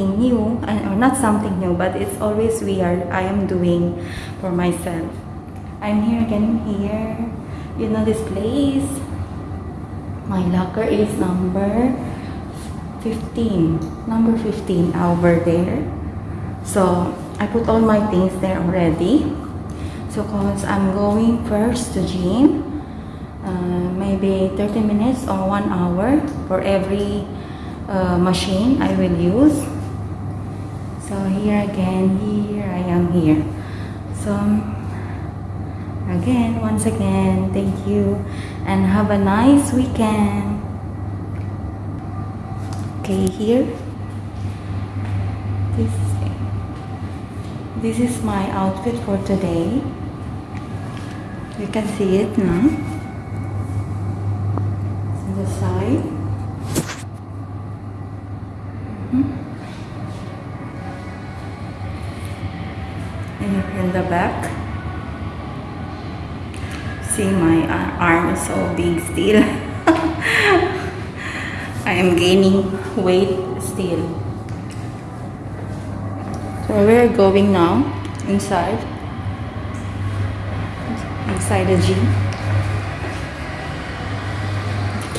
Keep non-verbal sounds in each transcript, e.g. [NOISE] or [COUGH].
something new, uh, or not something new, but it's always weird. I am doing for myself. I'm here again here. You know this place? My locker is number 15. Number 15 over there. So, I put all my things there already. So, cause I'm going first to gym. Uh, maybe 30 minutes or 1 hour for every uh, machine I will use. So, here again, here I am here. So, again, once again, thank you and have a nice weekend. Okay, here. This, this is my outfit for today. You can see it now. On the side. Mhm. And in the back. See my uh, arm is so big still. [LAUGHS] I am gaining weight still. So we're going now inside. Inside the gym.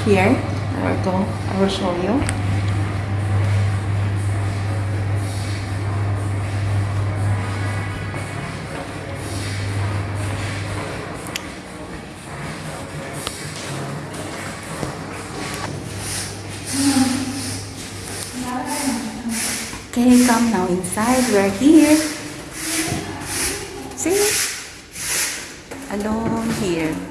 Here, I will go. I will show you. Okay, come now inside. We're here. See? Alone here.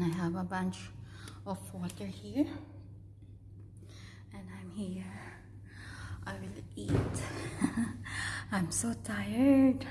And I have a bunch of water here. And I'm here. I will eat. [LAUGHS] I'm so tired.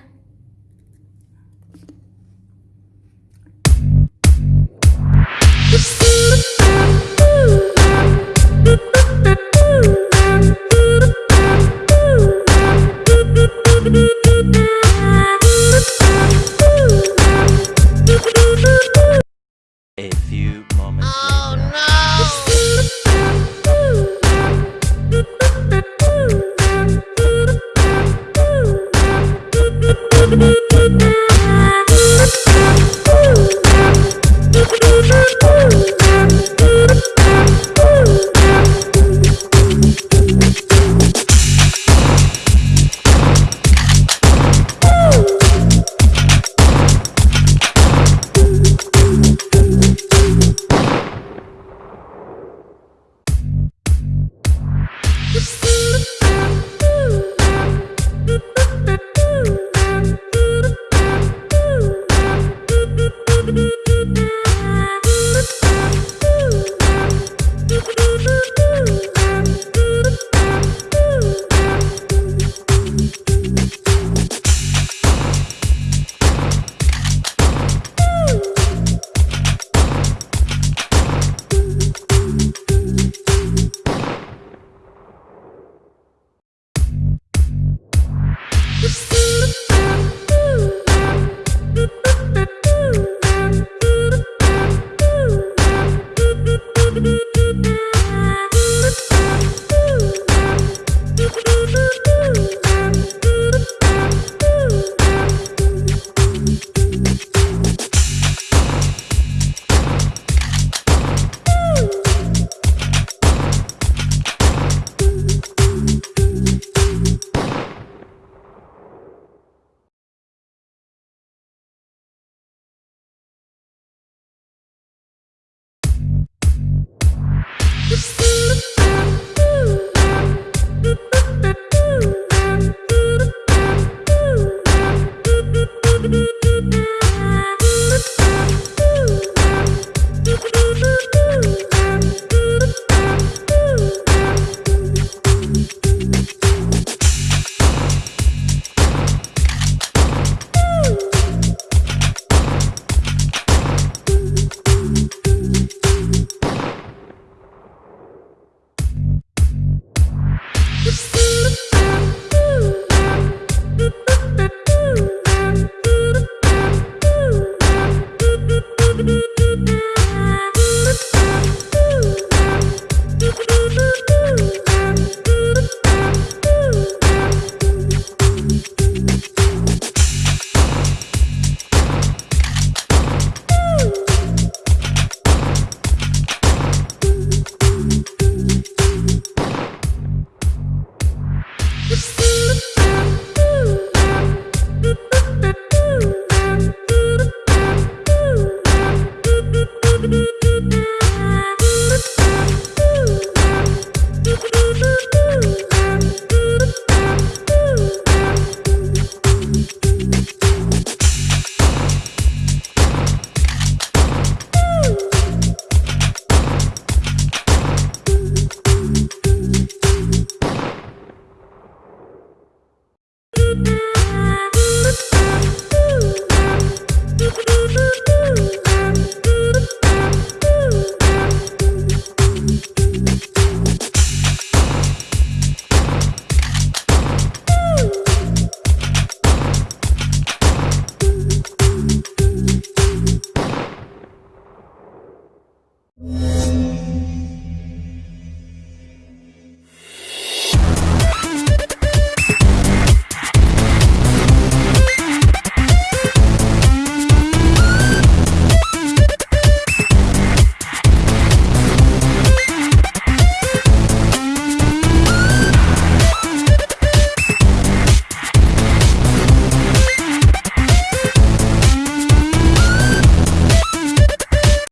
Mm-hmm.